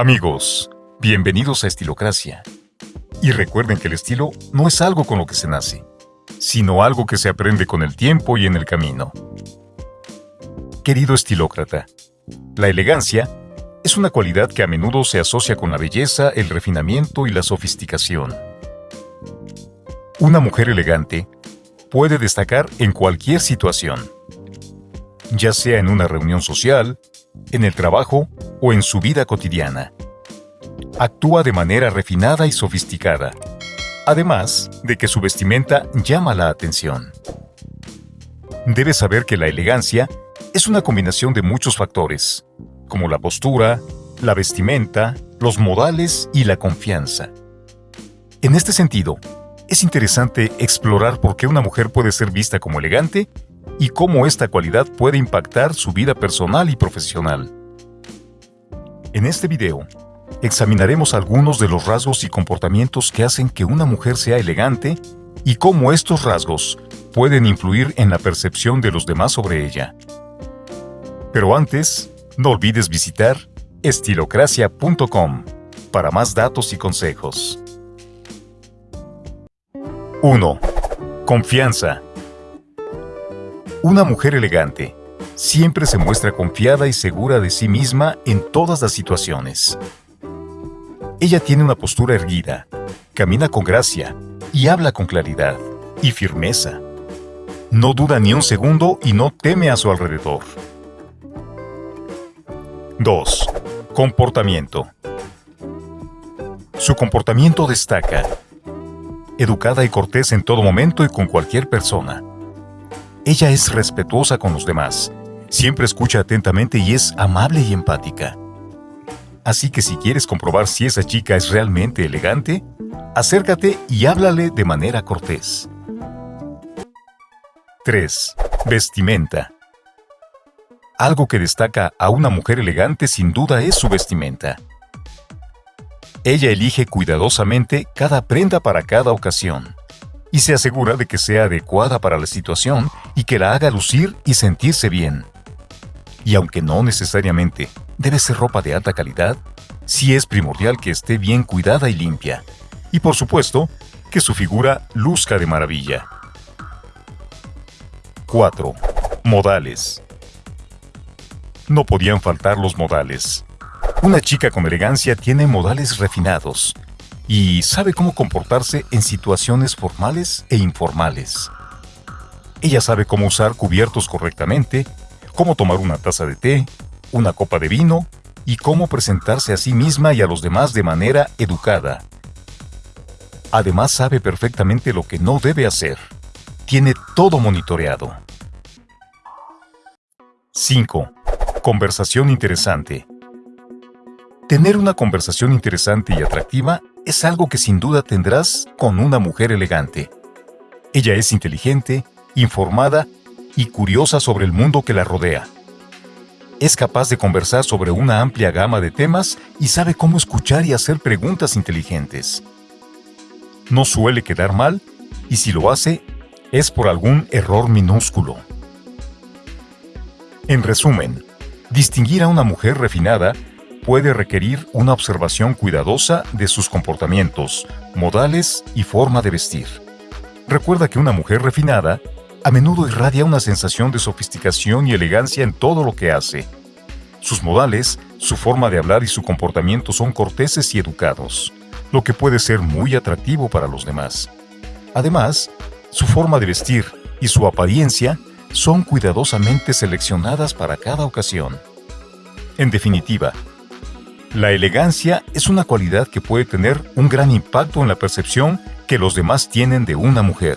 Amigos, bienvenidos a Estilocracia. Y recuerden que el estilo no es algo con lo que se nace, sino algo que se aprende con el tiempo y en el camino. Querido estilócrata, la elegancia es una cualidad que a menudo se asocia con la belleza, el refinamiento y la sofisticación. Una mujer elegante puede destacar en cualquier situación, ya sea en una reunión social, en el trabajo o en su vida cotidiana. Actúa de manera refinada y sofisticada, además de que su vestimenta llama la atención. Debes saber que la elegancia es una combinación de muchos factores, como la postura, la vestimenta, los modales y la confianza. En este sentido, es interesante explorar por qué una mujer puede ser vista como elegante y cómo esta cualidad puede impactar su vida personal y profesional. En este video, examinaremos algunos de los rasgos y comportamientos que hacen que una mujer sea elegante y cómo estos rasgos pueden influir en la percepción de los demás sobre ella. Pero antes, no olvides visitar estilocracia.com para más datos y consejos. 1. Confianza. Una mujer elegante siempre se muestra confiada y segura de sí misma en todas las situaciones. Ella tiene una postura erguida, camina con gracia y habla con claridad y firmeza. No duda ni un segundo y no teme a su alrededor. 2. Comportamiento. Su comportamiento destaca. Educada y cortés en todo momento y con cualquier persona. Ella es respetuosa con los demás, siempre escucha atentamente y es amable y empática. Así que si quieres comprobar si esa chica es realmente elegante, acércate y háblale de manera cortés. 3. Vestimenta. Algo que destaca a una mujer elegante sin duda es su vestimenta. Ella elige cuidadosamente cada prenda para cada ocasión y se asegura de que sea adecuada para la situación y que la haga lucir y sentirse bien. Y aunque no necesariamente debe ser ropa de alta calidad, sí es primordial que esté bien cuidada y limpia. Y por supuesto, que su figura luzca de maravilla. 4. Modales. No podían faltar los modales. Una chica con elegancia tiene modales refinados, y sabe cómo comportarse en situaciones formales e informales. Ella sabe cómo usar cubiertos correctamente, cómo tomar una taza de té, una copa de vino y cómo presentarse a sí misma y a los demás de manera educada. Además sabe perfectamente lo que no debe hacer. Tiene todo monitoreado. 5. Conversación interesante. Tener una conversación interesante y atractiva es algo que sin duda tendrás con una mujer elegante. Ella es inteligente, informada y curiosa sobre el mundo que la rodea. Es capaz de conversar sobre una amplia gama de temas y sabe cómo escuchar y hacer preguntas inteligentes. No suele quedar mal y si lo hace, es por algún error minúsculo. En resumen, distinguir a una mujer refinada puede requerir una observación cuidadosa de sus comportamientos, modales y forma de vestir. Recuerda que una mujer refinada a menudo irradia una sensación de sofisticación y elegancia en todo lo que hace. Sus modales, su forma de hablar y su comportamiento son corteses y educados, lo que puede ser muy atractivo para los demás. Además, su forma de vestir y su apariencia son cuidadosamente seleccionadas para cada ocasión. En definitiva, la elegancia es una cualidad que puede tener un gran impacto en la percepción que los demás tienen de una mujer.